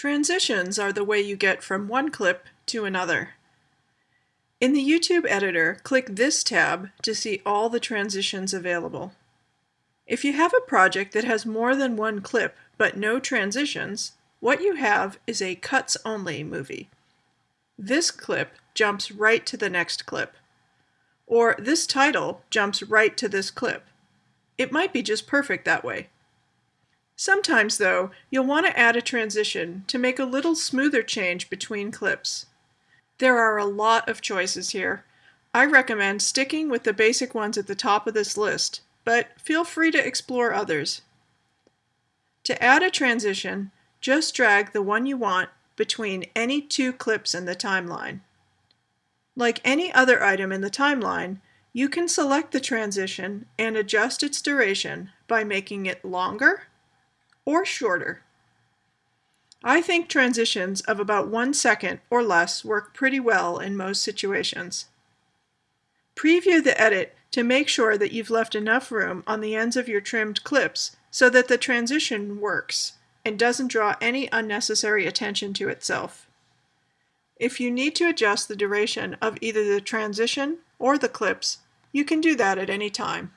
Transitions are the way you get from one clip to another. In the YouTube editor, click this tab to see all the transitions available. If you have a project that has more than one clip but no transitions, what you have is a cuts-only movie. This clip jumps right to the next clip. Or this title jumps right to this clip. It might be just perfect that way. Sometimes, though, you'll want to add a transition to make a little smoother change between clips. There are a lot of choices here. I recommend sticking with the basic ones at the top of this list, but feel free to explore others. To add a transition, just drag the one you want between any two clips in the timeline. Like any other item in the timeline, you can select the transition and adjust its duration by making it longer or shorter. I think transitions of about one second or less work pretty well in most situations. Preview the edit to make sure that you've left enough room on the ends of your trimmed clips so that the transition works and doesn't draw any unnecessary attention to itself. If you need to adjust the duration of either the transition or the clips, you can do that at any time.